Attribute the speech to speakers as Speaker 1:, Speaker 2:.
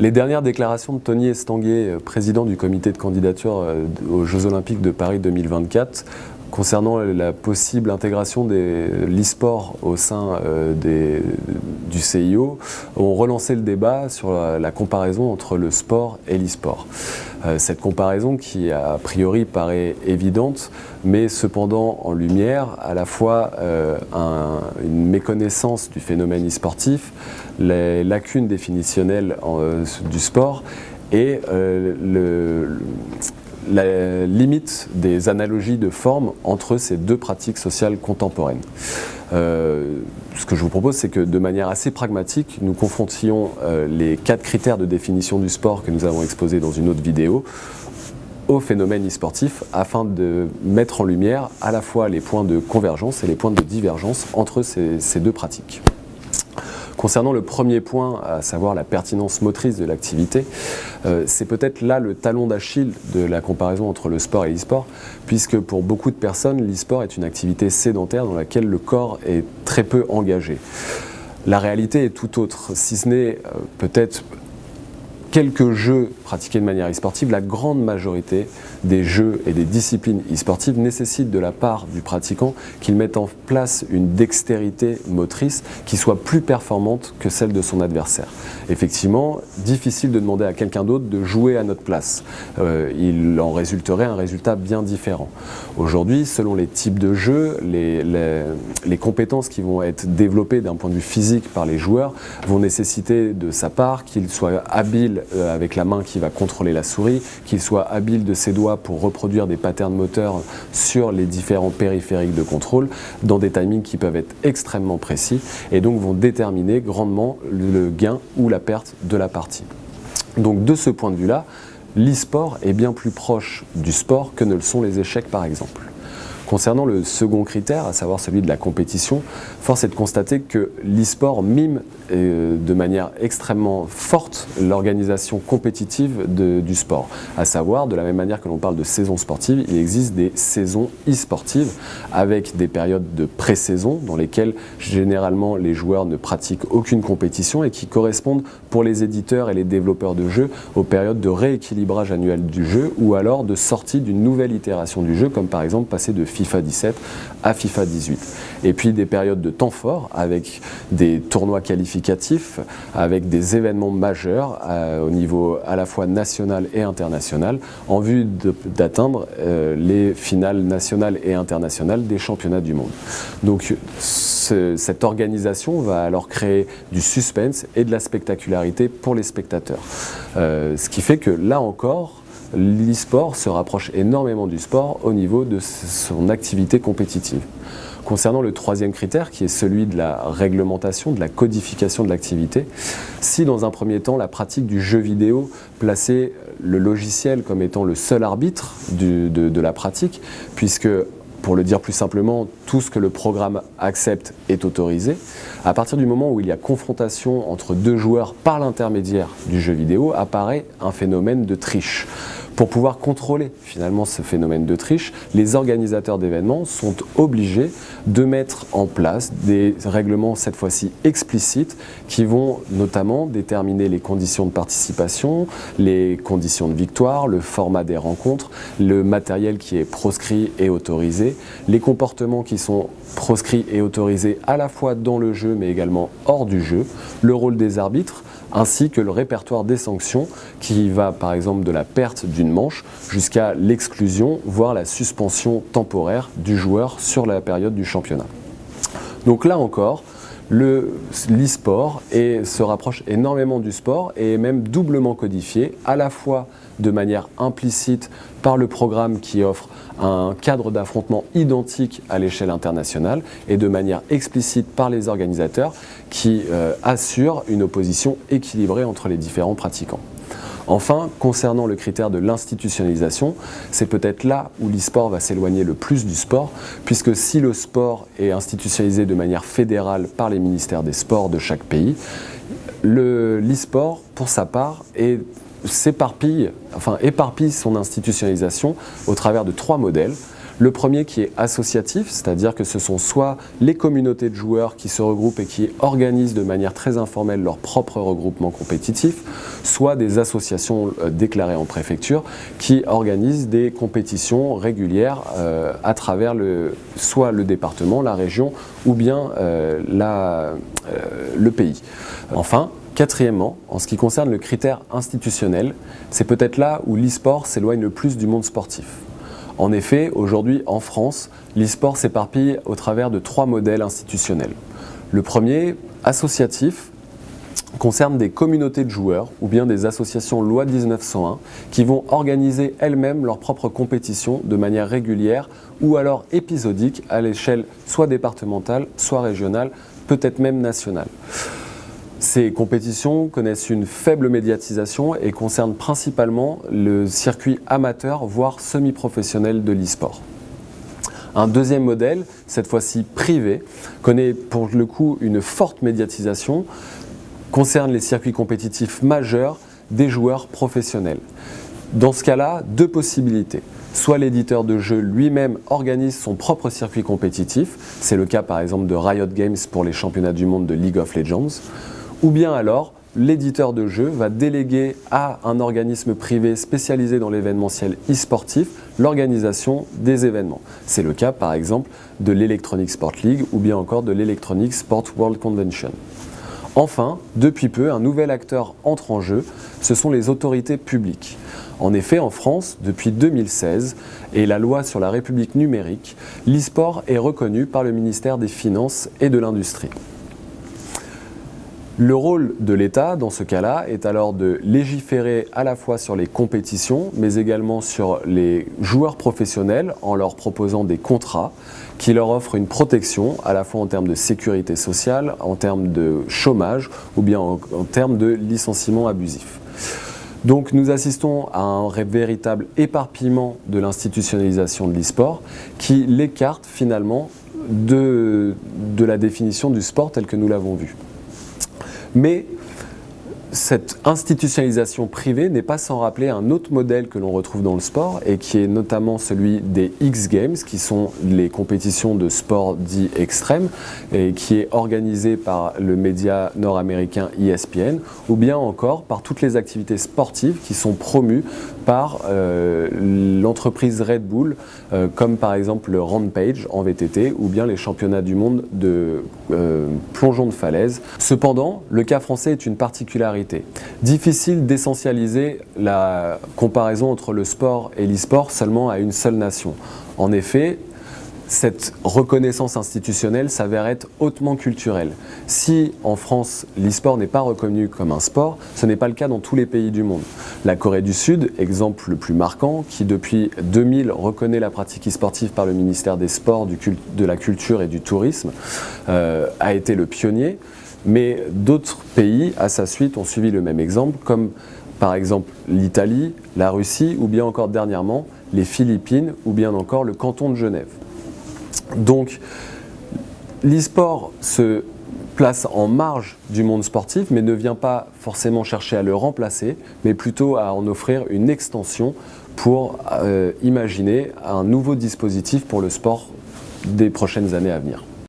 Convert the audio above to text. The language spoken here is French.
Speaker 1: Les dernières déclarations de Tony Estanguet, président du comité de candidature aux Jeux Olympiques de Paris 2024, concernant la possible intégration de l'e-sport au sein des, du CIO, ont relancé le débat sur la, comparaison entre le sport et l'e-sport. cette comparaison qui a priori paraît évidente, mais cependant en lumière à la fois une méconnaissance du phénomène e-sportif, les lacunes définitionnelles euh, du sport et euh, la limite des analogies de forme entre ces deux pratiques sociales contemporaines. Euh, ce que je vous propose, c'est que de manière assez pragmatique, nous confrontions les quatre critères de définition du sport que nous avons exposés dans une autre vidéo au phénomène e-sportif afin de mettre en lumière à la fois les points de convergence et les points de divergence entre ces deux pratiques. Concernant le premier point, à savoir la pertinence motrice de l'activité, euh, c'est peut-être là le talon d'Achille de la comparaison entre le sport et l'e-sport, puisque pour beaucoup de personnes, l'e-sport est une activité sédentaire dans laquelle le corps est très peu engagé. La réalité est tout autre, si ce n'est euh, peut-être quelques jeux pratiqués de manière e-sportive, la grande majorité des jeux et des disciplines e-sportives nécessitent de la part du pratiquant qu'il mette en place une dextérité motrice qui soit plus performante que celle de son adversaire. Effectivement, difficile de demander à quelqu'un d'autre de jouer à notre place. Euh, il en résulterait un résultat bien différent. Aujourd'hui, selon les types de jeux, les, les compétences qui vont être développées d'un point de vue physique par les joueurs vont nécessiter de sa part qu'il soit habile euh, avec la main qui va contrôler la souris, qu'il soit habile de ses doigts pour reproduire des patterns moteurs sur les différents périphériques de contrôle dans des timings qui peuvent être extrêmement précis et donc vont déterminer grandement le gain ou la perte de la partie. Donc de ce point de vue-là, l'e-sport est bien plus proche du sport que ne le sont les échecs par exemple. Concernant le second critère, à savoir celui de la compétition, force est de constater que l'e-sport mime euh, de manière extrêmement forte l'organisation compétitive du sport. À savoir, de la même manière que l'on parle de saison sportive, il existe des saisons e-sportives avec des périodes de pré-saison dans lesquelles généralement les joueurs ne pratiquent aucune compétition et qui correspondent pour les éditeurs et les développeurs de jeux aux périodes de rééquilibrage annuel du jeu ou alors de sortie d'une nouvelle itération du jeu comme par exemple passer de FIFA 17 à FIFA 18. Et puis des périodes de temps fort avec des tournois qualificatifs, avec des événements majeurs euh, au niveau à la fois national et international en vue d'atteindre euh, les finales nationales et internationales des championnats du monde. Donc cette organisation va alors créer du suspense et de la spectacularité pour les spectateurs. Euh, ce qui fait que là encore, l'e-sport se rapproche énormément du sport au niveau de son activité compétitive. Concernant le troisième critère, qui est celui de la réglementation, de la codification de l'activité, si dans un premier temps la pratique du jeu vidéo plaçait le logiciel comme étant le seul arbitre de, la pratique, puisque pour le dire plus simplement, tout ce que le programme accepte est autorisé. À partir du moment où il y a confrontation entre deux joueurs par l'intermédiaire du jeu vidéo, apparaît un phénomène de triche. Pour pouvoir contrôler finalement ce phénomène de triche, les organisateurs d'événements sont obligés de mettre en place des règlements cette fois-ci explicites qui vont notamment déterminer les conditions de participation, les conditions de victoire, le format des rencontres, le matériel qui est proscrit et autorisé, les comportements qui sont proscrits et autorisés à la fois dans le jeu mais également hors du jeu, le rôle des arbitres, ainsi que le répertoire des sanctions qui va par exemple de la perte d'une manche jusqu'à l'exclusion, voire la suspension temporaire du joueur sur la période du championnat. Donc là encore, l'e-sport se rapproche énormément du sport et est même doublement codifié, à la fois de manière implicite par le programme qui offre un cadre d'affrontement identique à l'échelle internationale et de manière explicite par les organisateurs qui euh, assurent une opposition équilibrée entre les différents pratiquants. Enfin, concernant le critère de l'institutionnalisation, c'est peut-être là où l'e-sport va s'éloigner le plus du sport, puisque si le sport est institutionnalisé de manière fédérale par les ministères des sports de chaque pays, l'e-sport, pour sa part, éparpille son institutionnalisation au travers de trois modèles. Le premier qui est associatif, c'est-à-dire que ce sont soit les communautés de joueurs qui se regroupent et qui organisent de manière très informelle leur propre regroupement compétitif, soit des associations euh, déclarées en préfecture qui organisent des compétitions régulières euh, à travers le, soit le département, la région ou bien euh, le pays. Enfin, Quatrièmement, en ce qui concerne le critère institutionnel, c'est peut-être là où l'e-sport s'éloigne le plus du monde sportif. En effet, aujourd'hui en France, l'e-sport s'éparpille au travers de trois modèles institutionnels. Le premier, associatif, concerne des communautés de joueurs ou bien des associations loi 1901 qui vont organiser elles-mêmes leurs propres compétitions de manière régulière ou alors épisodique à l'échelle soit départementale, soit régionale, peut-être même nationale. Ces compétitions connaissent une faible médiatisation et concernent principalement le circuit amateur, voire semi-professionnel de l'e-sport. Un deuxième modèle, cette fois-ci privé, connaît pour le coup une forte médiatisation, concerne les circuits compétitifs majeurs des joueurs professionnels. Dans ce cas-là, deux possibilités. Soit l'éditeur de jeu lui-même organise son propre circuit compétitif, c'est le cas par exemple de Riot Games pour les championnats du monde de League of Legends, ou bien alors l'éditeur de jeu va déléguer à un organisme privé spécialisé dans l'événementiel e-sportif l'organisation des événements. C'est le cas par exemple de l'Electronic Sport League ou bien encore de l'Electronic Sport World Convention. Enfin, depuis peu, un nouvel acteur entre en jeu, ce sont les autorités publiques. En effet, en France, depuis 2016 et la loi sur la République numérique, l'e-sport est reconnu par le ministère des Finances et de l'Industrie. Le rôle de l'État, dans ce cas-là, est alors de légiférer à la fois sur les compétitions, mais également sur les joueurs professionnels en leur proposant des contrats qui leur offrent une protection à la fois en termes de sécurité sociale, en termes de chômage ou bien en, termes de licenciement abusif. Donc nous assistons à un véritable éparpillement de l'institutionnalisation de l'e-sport qui l'écarte finalement de, la définition du sport tel que nous l'avons vu. Mais cette institutionnalisation privée n'est pas sans rappeler un autre modèle que l'on retrouve dans le sport et qui est notamment celui des X Games qui sont les compétitions de sport dit extrême et qui est organisé par le média nord-américain ESPN ou bien encore par toutes les activités sportives qui sont promues par euh, l'entreprise Red Bull euh, comme par exemple le Rampage en VTT ou bien les championnats du monde de euh, plongeon de falaise. Cependant, le cas français est une particularité Difficile d'essentialiser la comparaison entre le sport et l'e-sport seulement à une seule nation. En effet, cette reconnaissance institutionnelle s'avère être hautement culturelle. Si en France l'e-sport n'est pas reconnu comme un sport, ce n'est pas le cas dans tous les pays du monde. La Corée du Sud, exemple le plus marquant, qui depuis 2000 reconnaît la pratique e-sportive par le ministère des Sports, de la Culture et du Tourisme, euh, a été le pionnier. Mais d'autres pays, à sa suite, ont suivi le même exemple, comme par exemple l'Italie, la Russie, ou bien encore dernièrement les Philippines, ou bien encore le canton de Genève. Donc, l'e-sport se place en marge du monde sportif, mais ne vient pas forcément chercher à le remplacer, mais plutôt à en offrir une extension pour euh, imaginer un nouveau dispositif pour le sport des prochaines années à venir.